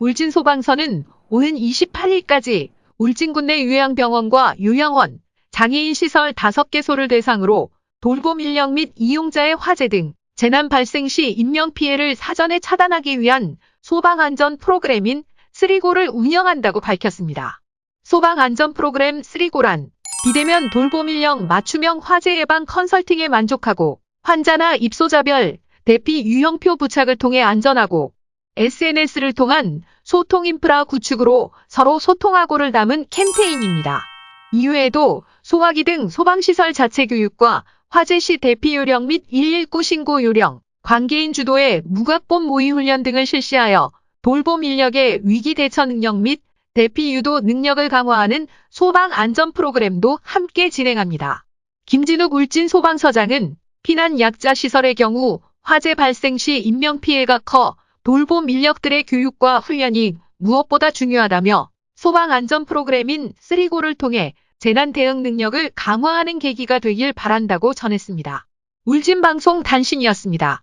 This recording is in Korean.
울진 소방서는 오는 28일까지 울진군 내 요양병원과 요양원, 장애인 시설 5개소를 대상으로 돌봄 인력 및 이용자의 화재 등 재난 발생 시 인명피해를 사전에 차단하기 위한 소방안전 프로그램인 쓰리고를 운영한다고 밝혔습니다. 소방안전 프로그램 쓰리고란 비대면 돌봄 인력 맞춤형 화재 예방 컨설팅에 만족하고 환자나 입소자별 대피 유형표 부착을 통해 안전하고 SNS를 통한 소통 인프라 구축으로 서로 소통하고를 담은 캠페인입니다. 이외에도 소화기 등 소방시설 자체 교육과 화재 시 대피 요령 및 119 신고 요령, 관계인 주도의 무각본 모의 훈련 등을 실시하여 돌봄 인력의 위기 대처 능력 및 대피 유도 능력을 강화하는 소방 안전 프로그램도 함께 진행합니다. 김진욱 울진 소방서장은 피난 약자 시설의 경우 화재 발생 시 인명피해가 커 돌봄 인력들의 교육과 훈련이 무엇보다 중요하다며 소방 안전 프로그램인 쓰리고를 통해 재난 대응 능력을 강화하는 계기가 되길 바란다고 전했습니다. 울진방송 단신이었습니다.